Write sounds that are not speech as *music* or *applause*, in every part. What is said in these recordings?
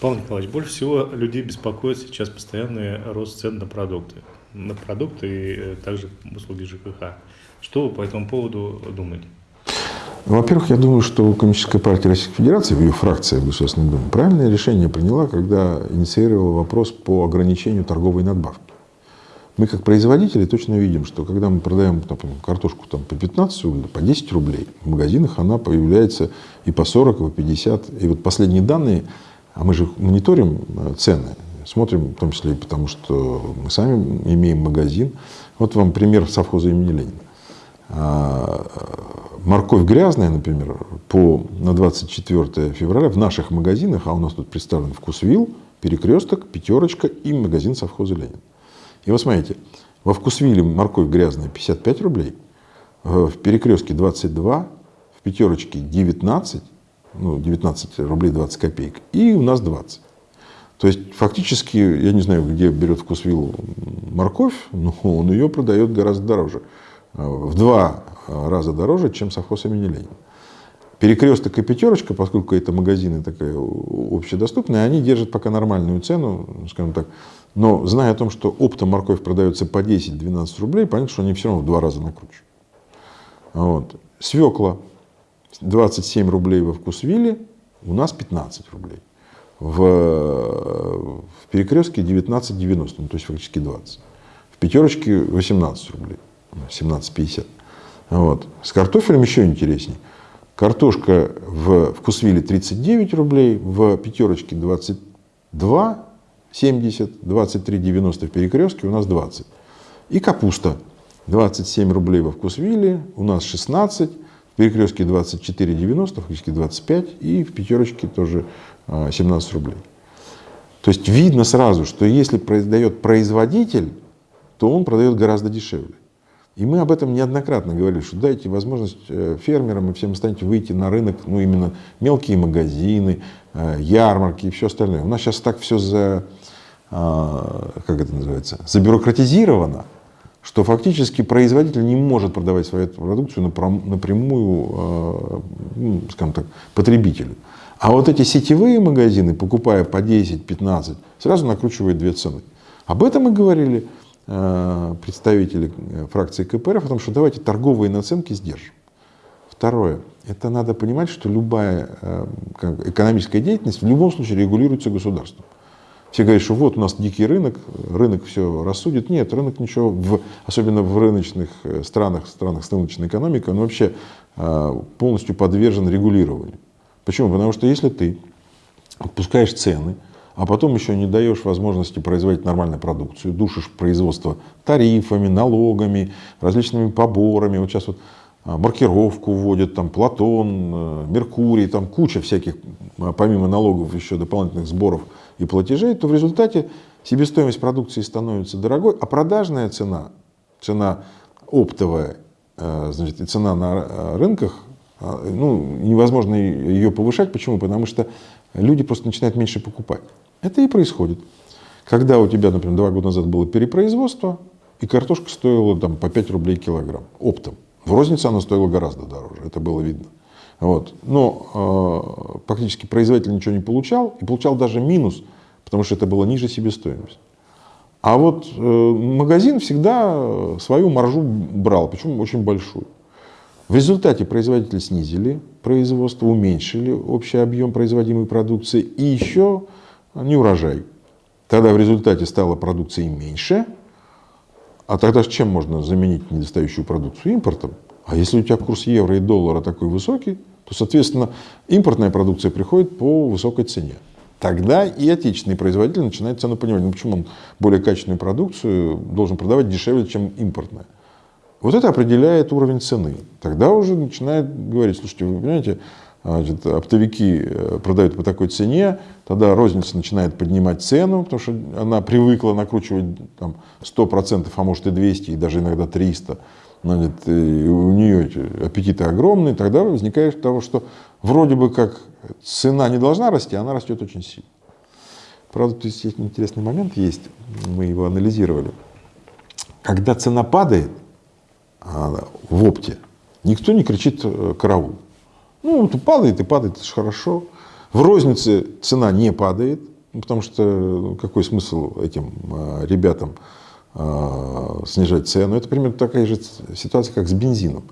Павел Николаевич, больше всего людей беспокоит сейчас постоянный рост цен на продукты. На продукты и э, также услуги ЖКХ. Что вы по этому поводу думаете? Во-первых, я думаю, что Коммунистическая партия Российской Федерации, ее фракция в Государственной Думе, правильное решение приняла, когда инициировала вопрос по ограничению торговой надбавки. Мы как производители точно видим, что когда мы продаем например, картошку там, по 15 рублей, по 10 рублей, в магазинах она появляется и по 40, и по 50. И вот последние данные, а мы же мониторим э, цены, смотрим, в том числе и потому, что мы сами имеем магазин. Вот вам пример совхоза имени Ленина. А, морковь грязная, например, по, на 24 февраля в наших магазинах, а у нас тут представлен вкусвилл, перекресток, пятерочка и магазин совхоза Ленин. И вот смотрите, во вкусвилле морковь грязная 55 рублей, в перекрестке 22, в пятерочке 19, ну, 19 рублей 20 копеек, и у нас 20. То есть фактически, я не знаю, где берет вкусвилл морковь, *laughs* но он ее продает гораздо дороже в два раза дороже, чем совхоз имени Ленина. Перекресток и пятерочка, поскольку это магазины такая общедоступные, они держат пока нормальную цену, скажем так. Но зная о том, что оптом морковь продается по 10-12 рублей, понятно, что они все равно в два раза накручивают. Вот. Свекла 27 рублей во вкусвилле, у нас 15 рублей. В, в перекрестке 19,90, ну, то есть фактически 20. В пятерочке 18 рублей. 17,50. Вот. С картофелем еще интереснее. Картошка в вкусвилле 39 рублей, в пятерочке 22, 70, 23,90 в перекрестке, у нас 20. И капуста 27 рублей во вкусвилле, у нас 16, в перекрестке 24,90, фактически 25, и в пятерочке тоже 17 а, рублей. То есть видно сразу, что если продает производитель, то он продает гораздо дешевле. И мы об этом неоднократно говорили, что дайте возможность э, фермерам и всем остальным выйти на рынок, ну именно мелкие магазины, э, ярмарки и все остальное. У нас сейчас так все за, а, как это называется, забюрократизировано, что фактически производитель не может продавать свою продукцию напрямую, а, ну, скажем так, потребителю. А вот эти сетевые магазины, покупая по 10-15, сразу накручивают две цены. Об этом мы говорили. Э, представители э, фракции КПРФ о том, что давайте торговые наценки сдержим. Второе. Это надо понимать, что любая э, экономическая деятельность в любом случае регулируется государством. Все говорят, что вот у нас дикий рынок, рынок все рассудит. Нет, рынок ничего, в, особенно в рыночных странах, странах с рыночной экономикой, он вообще полностью подвержен регулированию. Почему? Потому что если ты отпускаешь цены, а потом еще не даешь возможности производить нормальную продукцию, душишь производство тарифами, налогами, различными поборами. Вот сейчас вот а, маркировку вводят, там Платон, э, Меркурий, там куча всяких, а, помимо налогов, еще дополнительных сборов и платежей, то в результате себестоимость продукции становится дорогой, а продажная цена, цена оптовая, э, значит, и цена на э, рынках, а, ну, невозможно ее повышать. Почему? Потому что люди просто начинают меньше покупать. Это и происходит. Когда у тебя, например, два года назад было перепроизводство, и картошка стоила там, по 5 рублей килограмм оптом. В рознице она стоила гораздо дороже, это было видно. Вот. Но э, практически производитель ничего не получал, и получал даже минус, потому что это было ниже себестоимости. А вот э, магазин всегда свою маржу брал, причем очень большую. В результате производители снизили производство, уменьшили общий объем производимой продукции и еще не урожай. Тогда в результате стало продукции меньше, а тогда чем можно заменить недостающую продукцию? Импортом. А если у тебя курс евро и доллара такой высокий, то, соответственно, импортная продукция приходит по высокой цене. Тогда и отечественный производитель начинает цену понимать, ну почему он более качественную продукцию должен продавать дешевле, чем импортная. Вот это определяет уровень цены. Тогда уже начинает говорить, слушайте, вы понимаете, значит, оптовики э, продают по такой цене, тогда розница начинает поднимать цену, потому что она привыкла накручивать там, 100%, а может и 200, и даже иногда 300. Значит, и у нее аппетиты огромные, тогда возникает того, что вроде бы как цена не должна расти, а она растет очень сильно. Правда, то есть интересный момент есть, мы его анализировали. Когда цена падает а, в опте, никто не кричит э, караул. Ну, падает и падает, это же хорошо. В рознице цена не падает, потому что ну, какой смысл этим э, ребятам э, снижать цену? Это примерно такая же ситуация, как с бензином.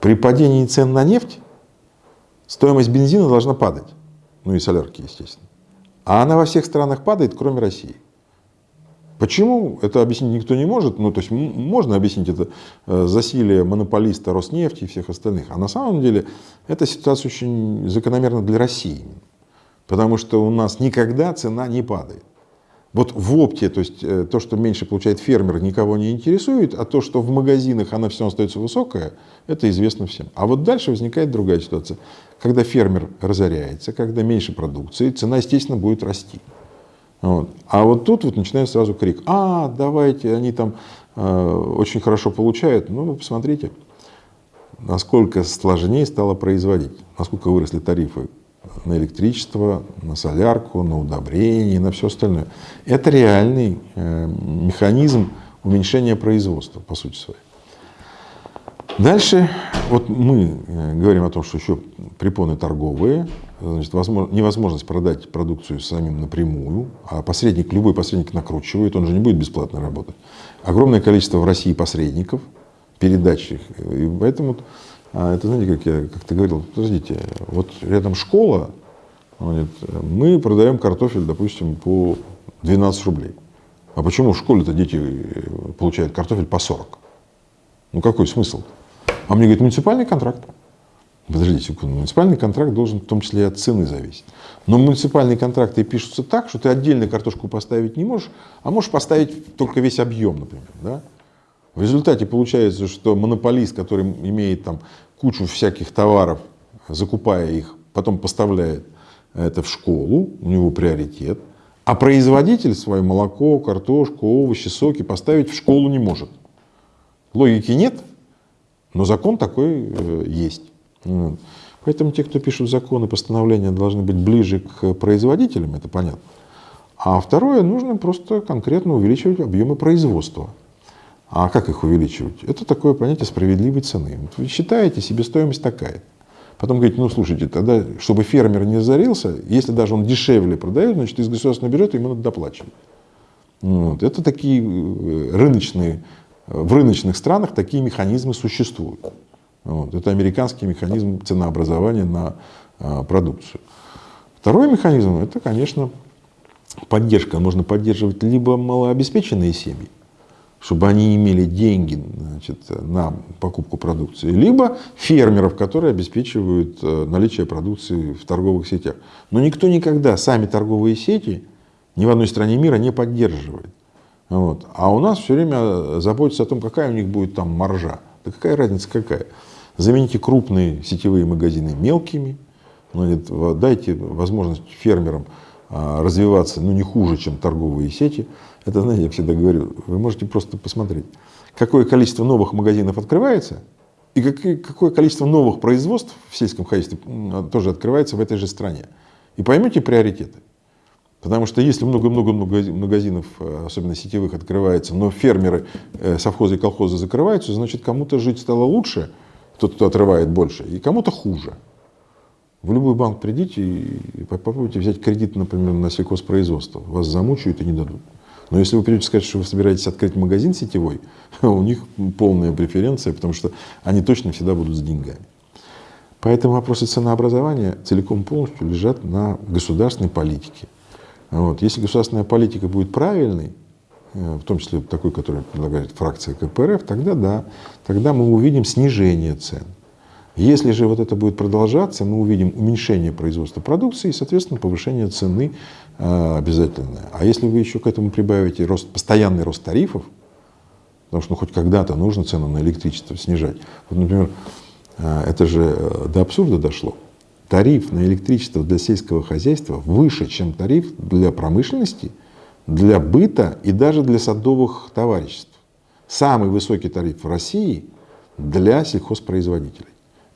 При падении цен на нефть стоимость бензина должна падать. Ну и солярки, естественно. А она во всех странах падает, кроме России. Почему? Это объяснить никто не может. Ну, то есть можно объяснить это э, засилие монополиста Роснефти и всех остальных. А на самом деле эта ситуация очень закономерна для России. Потому что у нас никогда цена не падает. Вот в опте, то есть э, то, что меньше получает фермер, никого не интересует, а то, что в магазинах она все остается высокая, это известно всем. А вот дальше возникает другая ситуация. Когда фермер разоряется, когда меньше продукции, цена, естественно, будет расти. Вот. А вот тут вот начинает сразу крик, а, давайте, они там э, очень хорошо получают. Ну, вы посмотрите, насколько сложнее стало производить, насколько выросли тарифы на электричество, на солярку, на удобрение, на все остальное. Это реальный э, механизм уменьшения производства, по сути своей. Дальше вот мы э, говорим о том, что еще препоны торговые, значит, возможно, невозможность продать продукцию самим напрямую, а посредник, любой посредник накручивает, он же не будет бесплатно работать. Огромное количество в России посредников, передач их, и поэтому а это, знаете, как я как-то говорил, подождите, вот рядом школа, говорит, мы продаем картофель, допустим, по 12 рублей. А почему в школе-то дети э, получают картофель по 40? Ну какой смысл? А мне говорит, муниципальный контракт. Подождите секунду, муниципальный контракт должен в том числе и от цены зависеть. Но муниципальные контракты пишутся так, что ты отдельно картошку поставить не можешь, а можешь поставить только весь объем, например. Да? В результате получается, что монополист, который имеет там кучу всяких товаров, закупая их, потом поставляет это в школу, у него приоритет, а производитель свое молоко, картошку, овощи, соки поставить в школу не может. Логики нет, но закон такой э, есть. Поэтому те, кто пишут законы, постановления, должны быть ближе к производителям, это понятно. А второе, нужно просто конкретно увеличивать объемы производства. А как их увеличивать? Это такое понятие справедливой цены. Вот вы считаете, себестоимость такая. Потом говорите, ну слушайте, тогда, чтобы фермер не зарился, если даже он дешевле продает, значит из государственного бюджета ему надо доплачивать. Вот. Это такие э, рыночные в рыночных странах такие механизмы существуют. Вот. Это американский механизм ценообразования на а, продукцию. Второй механизм – это, конечно, поддержка. Можно поддерживать либо малообеспеченные семьи, чтобы они имели деньги значит, на покупку продукции, либо фермеров, которые обеспечивают э, наличие продукции в торговых сетях. Но никто никогда сами торговые сети ни в одной стране мира не поддерживает. Вот. А у нас все время заботятся о том, какая у них будет там маржа. Да какая разница какая? Замените крупные сетевые магазины мелкими, ну, дайте возможность фермерам а, развиваться ну, не хуже, чем торговые сети. Это, знаете, я всегда говорю, вы можете просто посмотреть, какое количество новых магазинов открывается, и какое количество новых производств в сельском хозяйстве тоже открывается в этой же стране. И поймете приоритеты. Потому что если много-много магазинов, э, особенно сетевых, открывается, но фермеры, э, совхозы и колхозы закрываются, значит, кому-то жить стало лучше, тот, кто отрывает больше, и кому-то хуже. В любой банк придите и попробуйте взять кредит, например, на сельхозпроизводство. Вас замучают и не дадут. Но если вы придете сказать, что вы собираетесь открыть магазин сетевой, *laughs* у них полная преференция, потому что они точно всегда будут с деньгами. Поэтому вопросы ценообразования целиком полностью лежат на государственной политике. Вот. Если государственная политика будет правильной, э, в том числе такой, который предлагает фракция КПРФ, тогда да, тогда мы увидим снижение цен. Если же вот это будет продолжаться, мы увидим уменьшение производства продукции и, соответственно, повышение цены э, обязательное. А если вы еще к этому прибавите рост, постоянный рост тарифов, потому что ну, хоть когда-то нужно цену на электричество снижать. Вот, например, э, это же до абсурда дошло тариф на электричество для сельского хозяйства выше, чем тариф для промышленности, для быта и даже для садовых товариществ. Самый высокий тариф в России для сельхозпроизводителей.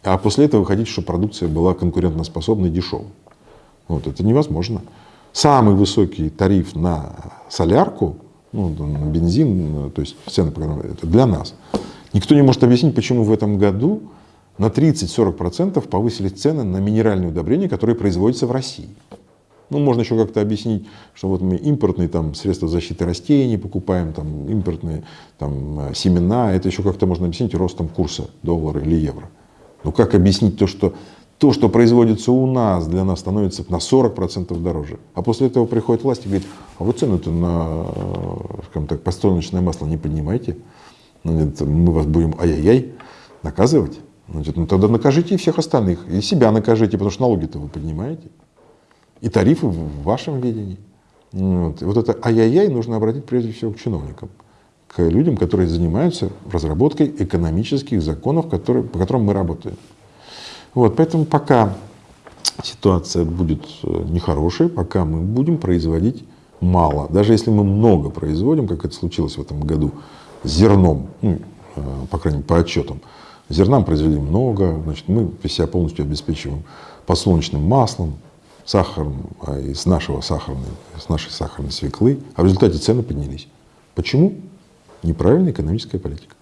А после этого выходить, что продукция была конкурентоспособной и дешевой. Вот, это невозможно. Самый высокий тариф на солярку, ну, на бензин, то есть цены это для нас. Никто не может объяснить, почему в этом году на 30-40% повысили цены на минеральные удобрения, которые производятся в России. Ну, можно еще как-то объяснить, что вот мы импортные там, средства защиты растений покупаем, там, импортные там, э, семена, это еще как-то можно объяснить ростом курса доллара или евро. Но как объяснить то, что то, что производится у нас, для нас становится на 40% дороже. А после этого приходит власть и говорит, а вы цену-то на скажем так, подсолнечное масло не поднимайте, ну, мы вас будем ай-яй-яй наказывать. Значит, ну тогда накажите и всех остальных, и себя накажите, потому что налоги-то вы поднимаете. И тарифы в вашем видении. Вот. И вот это ай-яй-яй нужно обратить прежде всего к чиновникам, к людям, которые занимаются разработкой экономических законов, которые, по которым мы работаем. Вот, поэтому пока ситуация будет э, нехорошей, пока мы будем производить мало. Даже если мы много производим, как это случилось в этом году, зерном, ну, по крайней мере, по отчетам, зерном произвели много, значит, мы себя полностью обеспечиваем подсолнечным маслом, сахаром а из нашего сахарной, с нашей сахарной свеклы, а в результате цены поднялись. Почему? Неправильная экономическая политика.